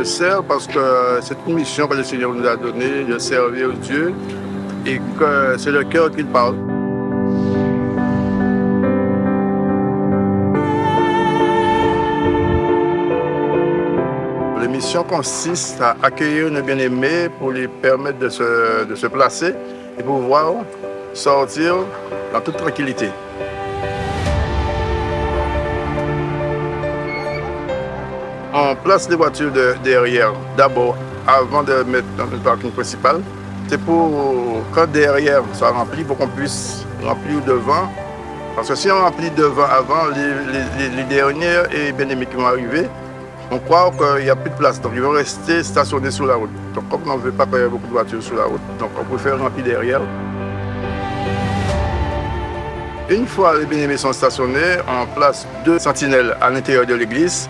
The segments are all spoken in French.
Je sers parce que c'est une mission que le Seigneur nous a donnée de servir Dieu et que c'est le cœur qui parle. mission consiste à accueillir nos bien-aimés pour les permettre de se, de se placer et pouvoir sortir dans toute tranquillité. On place les voitures de, derrière d'abord avant de mettre dans le parking principal. C'est pour quand derrière soit rempli pour qu'on puisse remplir devant. Parce que si on remplit devant avant, les, derniers et bien-aimés qui vont arriver, on croit qu'il n'y a plus de place, donc ils vont rester stationnés sur la route. Donc comme on ne veut pas qu'il y ait beaucoup de voitures sur la route, donc on préfère remplir derrière. Une fois les bien-aimés sont stationnés, on place deux sentinelles à l'intérieur de l'église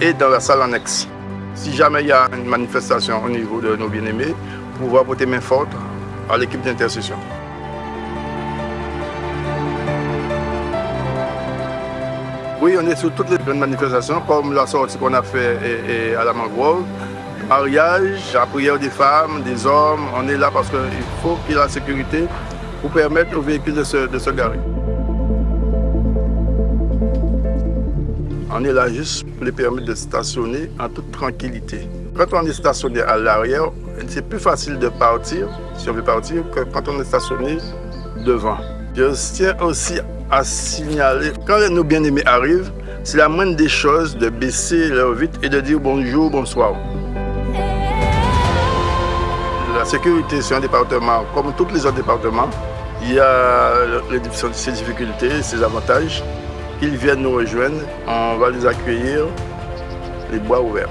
et dans la salle annexe. Si jamais il y a une manifestation au niveau de nos bien-aimés, pouvoir porter main forte à l'équipe d'intercession. Oui, on est sur toutes les grandes manifestations, comme la sortie qu'on a fait à la mangrove, mariage, la prière des femmes, des hommes. On est là parce qu'il faut qu'il y ait la sécurité pour permettre aux véhicules de se garer. On est là juste pour les permettre de stationner en toute tranquillité. Quand on est stationné à l'arrière, c'est plus facile de partir, si on veut partir, que quand on est stationné devant. Je tiens aussi à signaler, quand nos bien-aimés arrivent, c'est la moindre des choses de baisser leur vitre et de dire bonjour, bonsoir. La sécurité, c'est un département, comme tous les autres départements, il y a ses difficultés, ses avantages. Ils viennent nous rejoindre, on va les accueillir, les bois ouverts.